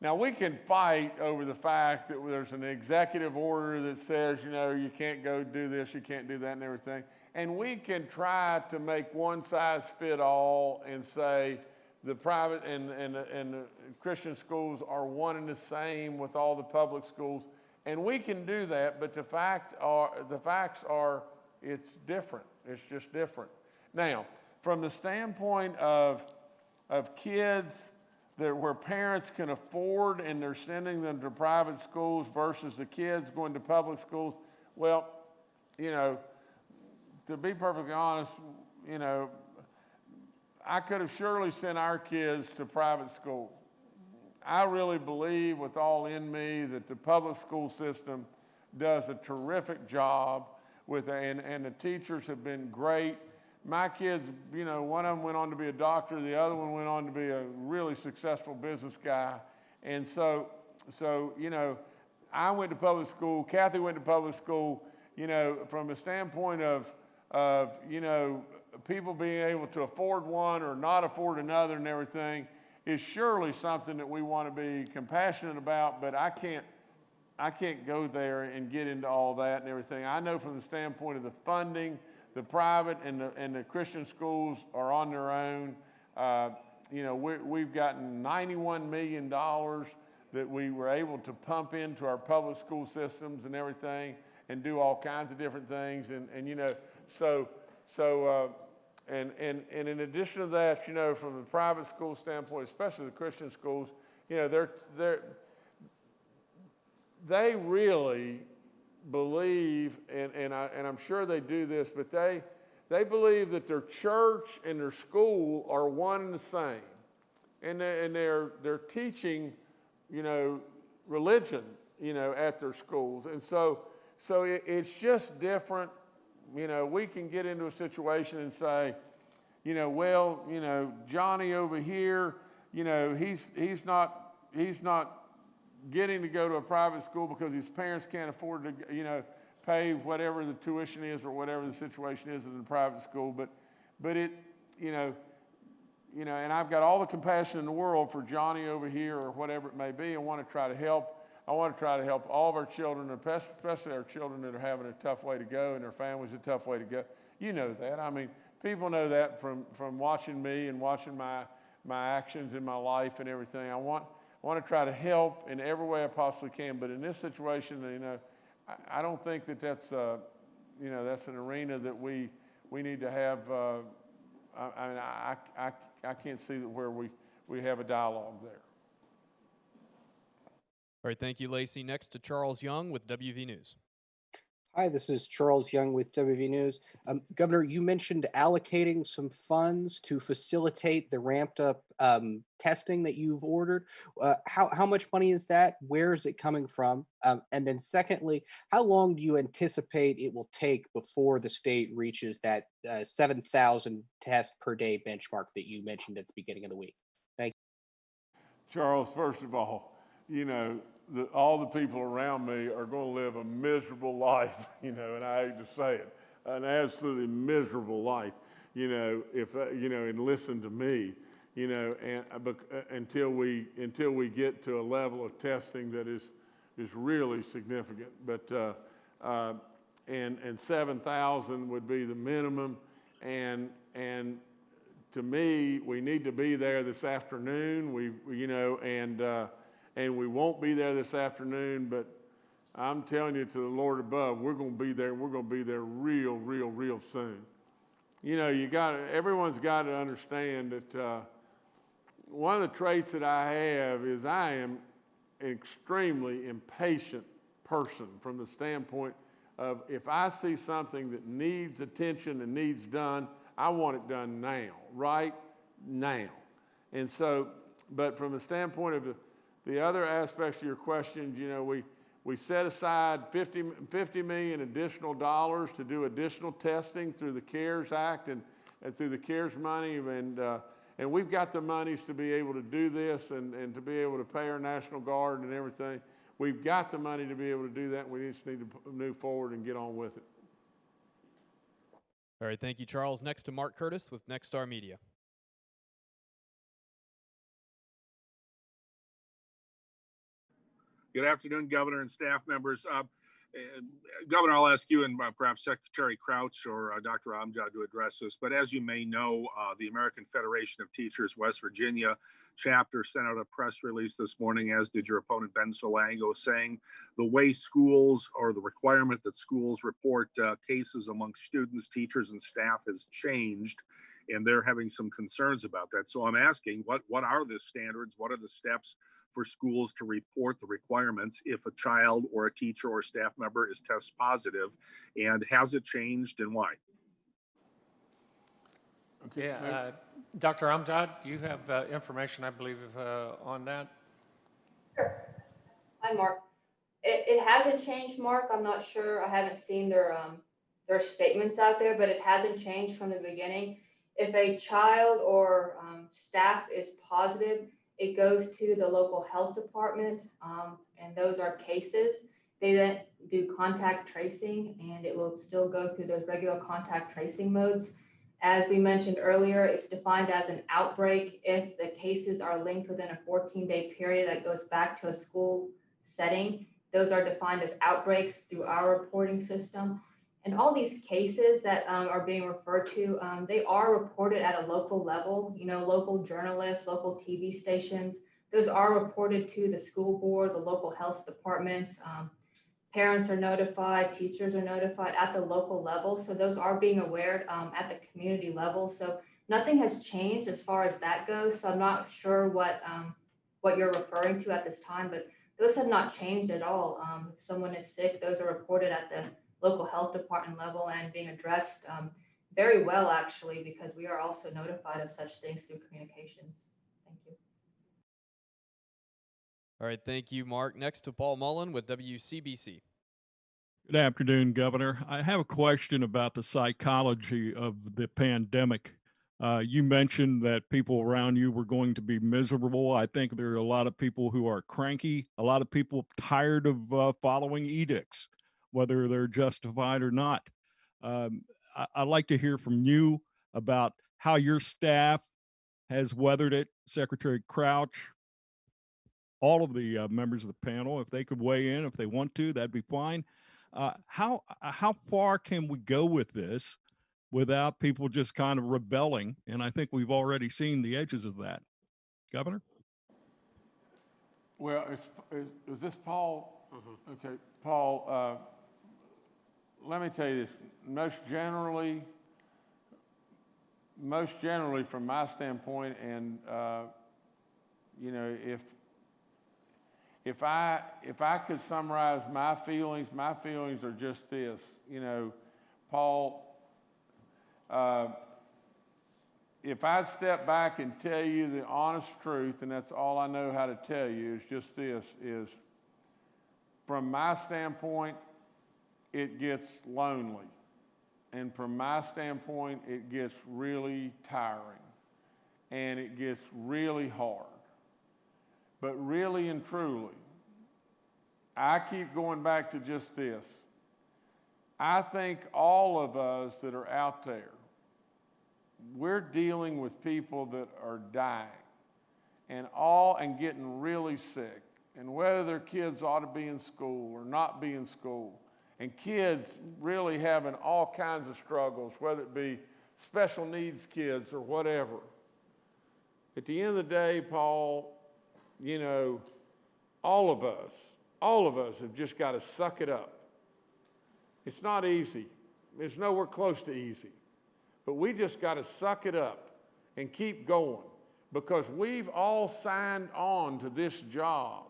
Now, we can fight over the fact that there's an executive order that says, you know, you can't go do this, you can't do that, and everything. And we can try to make one size fit all and say the private and, and, and Christian schools are one and the same with all the public schools. And we can do that, but the, fact are, the facts are it's different. It's just different. Now, from the standpoint of, of kids, that where parents can afford and they're sending them to private schools versus the kids going to public schools, well, you know, to be perfectly honest, you know, I could have surely sent our kids to private school. I really believe with all in me that the public school system does a terrific job with, and, and the teachers have been great my kids, you know, one of them went on to be a doctor, the other one went on to be a really successful business guy. And so, so, you know, I went to public school, Kathy went to public school, you know, from a standpoint of, of, you know, people being able to afford one or not afford another and everything is surely something that we want to be compassionate about, but I can't, I can't go there and get into all that and everything. I know from the standpoint of the funding, the private and the, and the Christian schools are on their own. Uh, you know, we, we've gotten $91 million that we were able to pump into our public school systems and everything and do all kinds of different things. And, and you know, so, so uh, and, and, and in addition to that, you know, from the private school standpoint, especially the Christian schools, you know, they're, they're, they really believe, and, and, I, and I'm sure they do this, but they, they believe that their church and their school are one and the same. And, they, and they're, they're teaching, you know, religion, you know, at their schools. And so, so it, it's just different. You know, we can get into a situation and say, you know, well, you know, Johnny over here, you know, he's, he's not, he's not getting to go to a private school because his parents can't afford to, you know, pay whatever the tuition is or whatever the situation is in the private school. But, but it, you know, you know, and I've got all the compassion in the world for Johnny over here or whatever it may be. I want to try to help. I want to try to help all of our children, especially our children that are having a tough way to go and their families a tough way to go. You know that. I mean, people know that from, from watching me and watching my, my actions in my life and everything. I want, I want to try to help in every way I possibly can. But in this situation, you know, I, I don't think that that's, uh, you know, that's an arena that we, we need to have, uh, I, I mean, I, I, I can't see where we, we have a dialogue there. All right, thank you, Lacie. Next to Charles Young with WV News. Hi, this is Charles Young with WV News. Um, Governor, you mentioned allocating some funds to facilitate the ramped up um, testing that you've ordered. Uh, how, how much money is that? Where is it coming from? Um, and then secondly, how long do you anticipate it will take before the state reaches that uh, 7,000 test per day benchmark that you mentioned at the beginning of the week? Thank you. Charles, first of all, you know, the, all the people around me are going to live a miserable life, you know, and I hate to say it, an absolutely miserable life, you know, if, uh, you know, and listen to me, you know, and uh, uh, until we, until we get to a level of testing that is, is really significant. But, uh, uh, and, and 7,000 would be the minimum. And, and to me, we need to be there this afternoon. We- you know, and, uh, and we won't be there this afternoon, but I'm telling you to the Lord above, we're going to be there. We're going to be there real, real, real soon. You know, you got everyone's got to understand that uh, one of the traits that I have is I am an extremely impatient person from the standpoint of if I see something that needs attention and needs done, I want it done now, right now. And so, but from the standpoint of the, the other aspects of your questions, you know, we, we set aside 50, 50 million additional dollars to do additional testing through the CARES Act and, and through the CARES money. And, uh, and we've got the monies to be able to do this and, and to be able to pay our National Guard and everything. We've got the money to be able to do that. We just need to move forward and get on with it. All right, thank you, Charles. Next to Mark Curtis with Nexstar Media. Good afternoon, Governor and staff members. Uh, uh, Governor, I'll ask you and uh, perhaps Secretary Crouch or uh, Dr. Amjad to address this. But as you may know, uh, the American Federation of Teachers West Virginia chapter sent out a press release this morning, as did your opponent Ben Salango, saying the way schools or the requirement that schools report uh, cases among students, teachers, and staff has changed, and they're having some concerns about that. So I'm asking, what what are the standards? What are the steps? for schools to report the requirements if a child or a teacher or staff member is test positive and has it changed and why Okay, Yeah, uh, Dr. Amjad, do you have uh, information, I believe, uh, on that? Sure. Hi, Mark. It, it hasn't changed, Mark. I'm not sure. I haven't seen their, um, their statements out there, but it hasn't changed from the beginning. If a child or, um, staff is positive, it goes to the local health department, um, and those are cases. They then do contact tracing, and it will still go through those regular contact tracing modes. As we mentioned earlier, it's defined as an outbreak if the cases are linked within a 14-day period that goes back to a school setting. Those are defined as outbreaks through our reporting system. And all these cases that um, are being referred to, um, they are reported at a local level. You know, local journalists, local TV stations. Those are reported to the school board, the local health departments. Um, parents are notified, teachers are notified at the local level. So those are being aware um, at the community level. So nothing has changed as far as that goes. So I'm not sure what um, what you're referring to at this time, but those have not changed at all. Um, if someone is sick, those are reported at the local health department level and being addressed um, very well, actually, because we are also notified of such things through communications. Thank you. All right, thank you, Mark. Next to Paul Mullen with WCBC. Good afternoon, Governor. I have a question about the psychology of the pandemic. Uh, you mentioned that people around you were going to be miserable. I think there are a lot of people who are cranky, a lot of people tired of uh, following edicts, whether they're justified or not. Um, I- I'd like to hear from you about how your staff has weathered it. Secretary Crouch, all of the uh, members of the panel, if they could weigh in, if they want to, that'd be fine. Uh, how uh, how far can we go with this without people just kind of rebelling? And I think we've already seen the edges of that. Governor? Well, is, is, is this Paul? Okay, Paul, uh, let me tell you this, most generally, most generally, from my standpoint, and, uh, you know, if, if I, if I could summarize my feelings, my feelings are just this, you know, Paul, uh, if I'd step back and tell you the honest truth, and that's all I know how to tell you, is just this, is from my standpoint, it gets lonely. And from my standpoint, it gets really tiring. And it gets really hard. But really and truly, I keep going back to just this. I think all of us that are out there, we're dealing with people that are dying and all and getting really sick and whether their kids ought to be in school or not be in school and kids really having all kinds of struggles whether it be special needs kids or whatever. At the end of the day paul you know all of us all of us have just got to suck it up. It's not easy. It's nowhere close to easy. But we just got to suck it up and keep going because we've all signed on to this job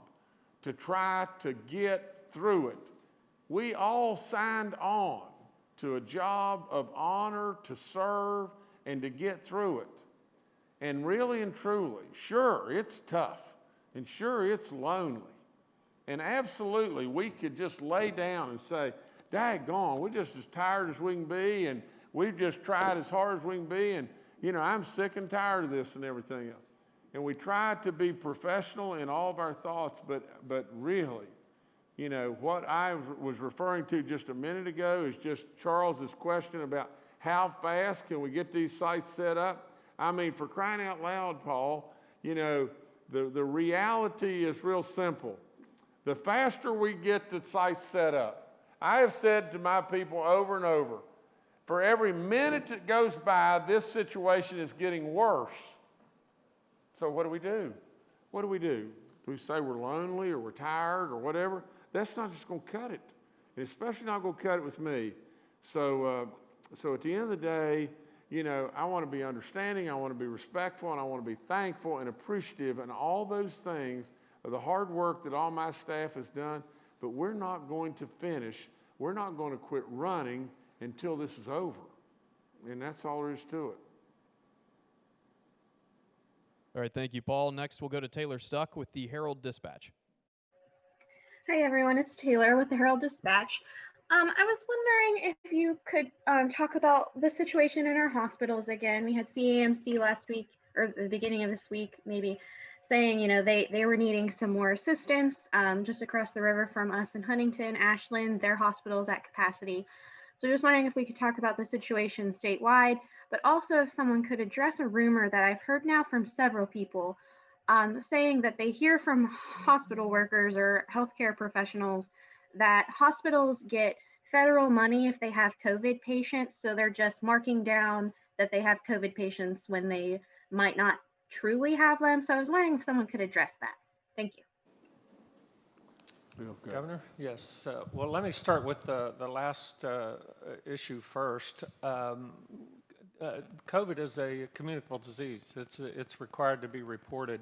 to try to get through it. We all signed on to a job of honor to serve and to get through it. And really and truly, sure, it's tough and sure, it's lonely. And absolutely, we could just lay down and say, daggone, we're just as tired as we can be and We've just tried as hard as we can be, and you know, I'm sick and tired of this and everything else. And we try to be professional in all of our thoughts, but but really, you know, what I was referring to just a minute ago is just Charles's question about how fast can we get these sites set up? I mean, for crying out loud, Paul, you know, the, the reality is real simple. The faster we get the sites set up, I have said to my people over and over, for every minute that goes by, this situation is getting worse. So, what do we do? What do we do? Do we say we're lonely or we're tired or whatever? That's not just going to cut it, and especially not going to cut it with me. So, uh, so at the end of the day, you know, I want to be understanding, I want to be respectful, and I want to be thankful and appreciative, and all those things of the hard work that all my staff has done. But we're not going to finish. We're not going to quit running until this is over. And that's all there is to it. All right, thank you, Paul. Next, we'll go to Taylor Stuck with the Herald Dispatch. Hi, everyone. It's Taylor with the Herald Dispatch. Um, I was wondering if you could um, talk about the situation in our hospitals again. We had CAMC last week, or the beginning of this week, maybe, saying, you know, they, they were needing some more assistance um, just across the river from us in Huntington, Ashland, their hospitals at capacity. So just wondering if we could talk about the situation statewide, but also if someone could address a rumor that I've heard now from several people um, saying that they hear from hospital workers or healthcare professionals that hospitals get federal money if they have COVID patients. So they're just marking down that they have COVID patients when they might not truly have them. So I was wondering if someone could address that. Thank you. Feel. Governor? Yes. Uh, Well, let me start with the, the last uh, issue first. Um, uh, COVID is a communicable disease. It's, it's required to be reported.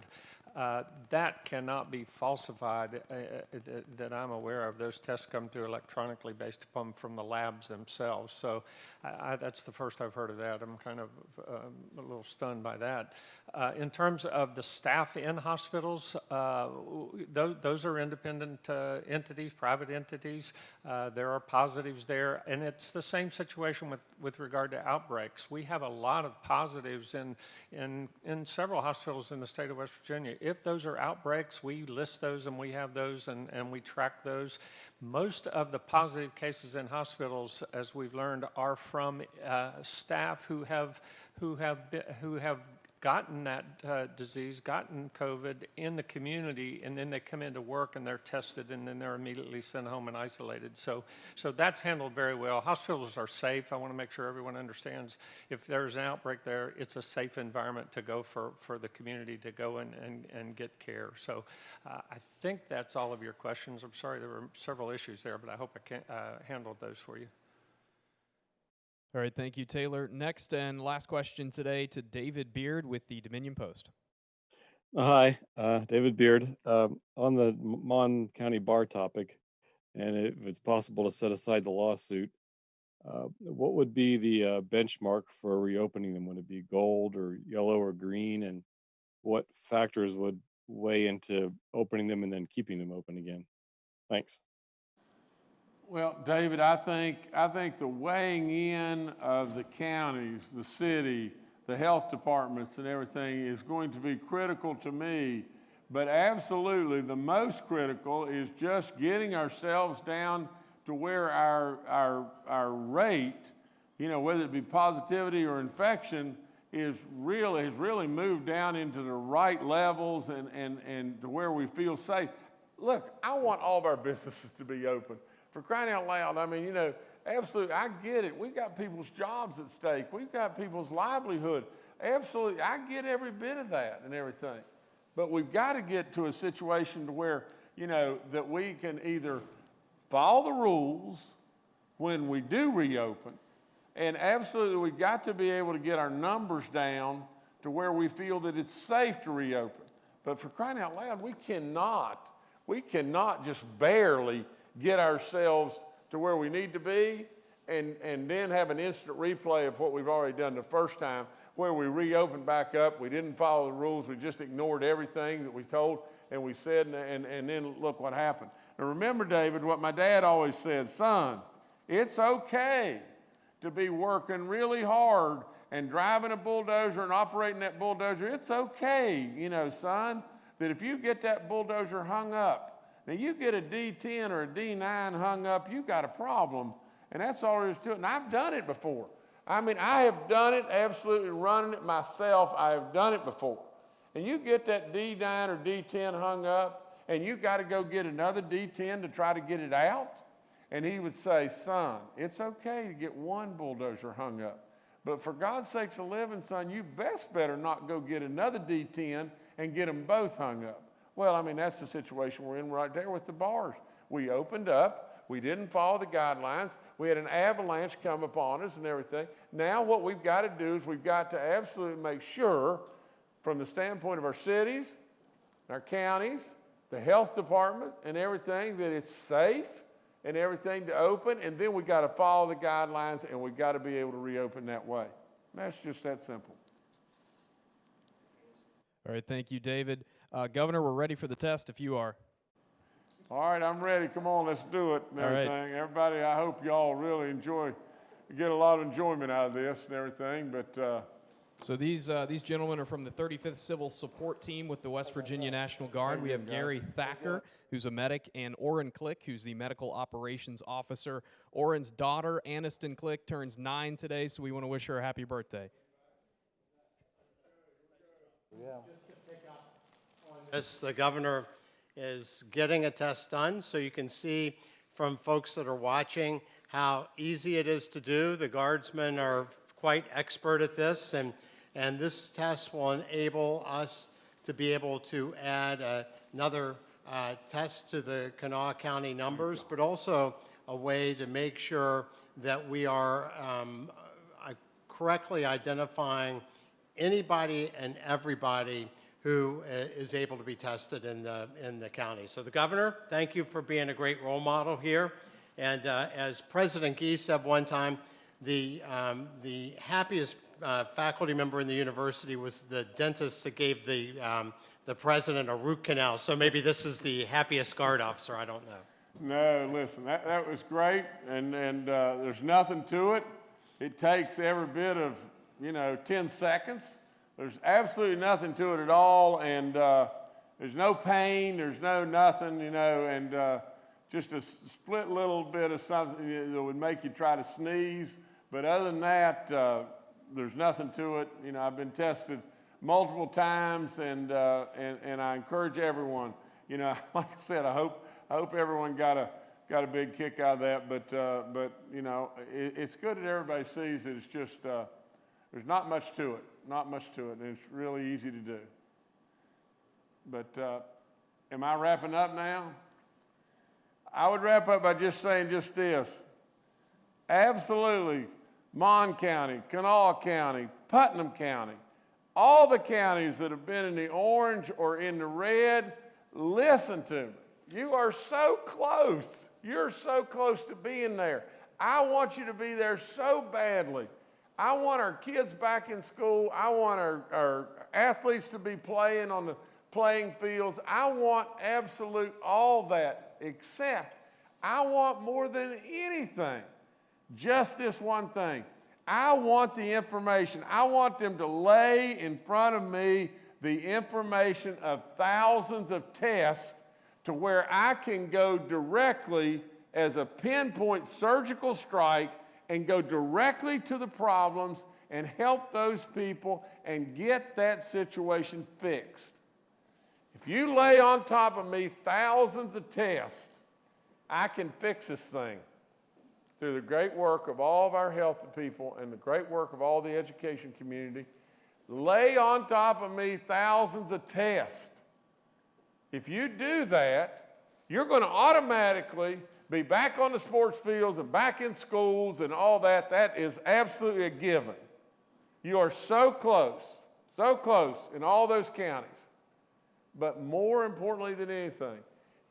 Uh, That cannot be falsified uh, uh, that- that I'm aware of. Those tests come through electronically based upon from the labs themselves. So I, I- that's the first I've heard of that. I'm kind of um, a little stunned by that. Uh, In terms of the staff in hospitals, uh, w- those are independent uh, entities, private entities. Uh, There are positives there, and it's the same situation with, with regard to outbreaks. We have a lot of positives in, in, in several hospitals in the state of West Virginia. If those are outbreaks, we list those and we have those and, and we track those. Most of the positive cases in hospitals, as we've learned, are from uh, staff who have, who have, be- who have gotten that uh, disease, gotten COVID in the community, and then they come into work and they're tested, and then they're immediately sent home and isolated. So, so that's handled very well. Hospitals are safe. I want to make sure everyone understands if there's an outbreak there, it's a safe environment to go for, for the community to go and, and, and get care. So uh, I think that's all of your questions. I'm sorry there were several issues there, but I hope I can, uh, handled those for you. All right, thank you, Taylor. Next and last question today to David Beard with the Dominion Post. Hi, uh, David Beard. Um, on the Mon County Bar topic, and if it's possible to set aside the lawsuit, uh, what would be the uh, benchmark for reopening them? Would it be gold or yellow or green? And what factors would weigh into opening them and then keeping them open again? Thanks. Well, David, I think, I think the weighing in of the counties, the city, the health departments and everything is going to be critical to me. But absolutely, the most critical is just getting ourselves down to where our, our, our rate, you know, whether it be positivity or infection, is really, has really moved down into the right levels and, and, and to where we feel safe. Look, I want all of our businesses to be open. For crying out loud, I mean, you know, absolutely, I get it. We've got people's jobs at stake. We've got people's livelihood. Absolutely, I get every bit of that and everything. But we've got to get to a situation to where, you know, that we can either follow the rules when we do reopen, and absolutely, we've got to be able to get our numbers down to where we feel that it's safe to reopen. But for crying out loud, we cannot, we cannot just barely get ourselves to where we need to be and, and then have an instant replay of what we've already done the first time where we reopened back up. We didn't follow the rules. We just ignored everything that we told and we said, and, and, and then look what happened. And remember, David, what my dad always said son, it's okay to be working really hard and driving a bulldozer and operating that bulldozer. It's okay, you know, son, that if you get that bulldozer hung up, now you get a D10 or a D9 hung up, you've got a problem. And that's all there is to it. And I've done it before. I mean, I have done it, absolutely running it myself. I have done it before. And you get that D9 or D10 hung up, and you got to go get another D10 to try to get it out. And he would say, Son, it's okay to get one bulldozer hung up. But for God's sakes, a living, son, you best better not go get another D10 and get them both hung up. Well, I mean, that's the situation we're in right there with the bars. We opened up, we didn't follow the guidelines, we had an avalanche come upon us and everything. Now, what we've got to do is we've got to absolutely make sure, from the standpoint of our cities, our counties, the health department, and everything, that it's safe and everything to open. And then we've got to follow the guidelines and we've got to be able to reopen that way. That's just that simple. All right, thank you, David. Uh, Governor, we're ready for the test if you are. All right, I'm ready. Come on, let's do it and All right. everything. Everybody, I hope y'all really enjoy, get a lot of enjoyment out of this and everything. But uh, So these uh, these gentlemen are from the 35th Civil Support Team with the West Virginia National Guard. We have Gary Thacker, who's a medic, and Orrin Click, who's the medical operations officer. Orrin's daughter, Aniston Click, turns nine today, so we want to wish her a happy birthday. The governor is getting a test done, so you can see from folks that are watching how easy it is to do. The guardsmen are quite expert at this, and, and this test will enable us to be able to add uh, another uh, test to the Kanawha County numbers, but also a way to make sure that we are um, uh, correctly identifying anybody and everybody who uh, able to be tested in the, in the county. So the governor, thank you for being a great role model here. And uh, as President Gee said one time, the, um, the happiest uh, faculty member in the university was the dentist that gave the, um, the president a root canal. So maybe this is the happiest guard officer, I don't know. no, listen, that, that was great. And, and uh, there's nothing to it. It takes every bit of, you know, 10 seconds. There's absolutely nothing to it at all. And uh, there's no pain, there's no nothing, you know, and uh, just a split little bit of something that would make you try to sneeze. But other than that, uh, there's nothing to it. You know, I've been tested multiple times, and, uh, and, and I encourage everyone, you know, like I said, I hope, I hope everyone got a, got a big kick out of that, but, uh, but, you know, it, it's good that everybody sees it. It's just, uh, there's not much to it, not much to it, and it's really easy to do. But, uh, am I wrapping up now? I would wrap up by just saying just this. Absolutely, Mon County, Kanawha County, Putnam County, all the counties that have been in the orange or in the red, listen to me. You are so close. You're so close to being there. I want you to be there so badly. I want our kids back in school. I want our, our athletes to be playing on the playing fields. I want absolute all that, except I want more than anything just this one thing. I want the information. I want them to lay in front of me the information of thousands of tests to where I can go directly as a pinpoint surgical strike and go directly to the problems and help those people and get that situation fixed. If you lay on top of me thousands of tests, I can fix this thing through the great work of all of our health people and the great work of all the education community. Lay on top of me thousands of tests. If you do that, you're going to automatically be back on the sports fields and back in schools and all that. That is absolutely a given. You are so close, so close in all those counties. But more importantly than anything,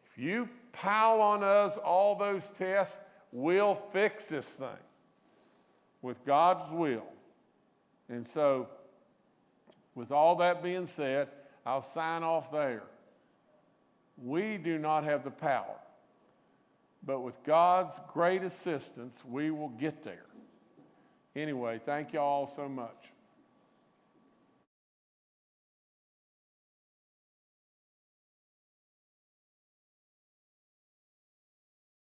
if you pile on us all those tests, we'll fix this thing with God's will. And so, with all that being said, I'll sign off there. We do not have the power, but with God's great assistance, we will get there. Anyway, thank you all so much.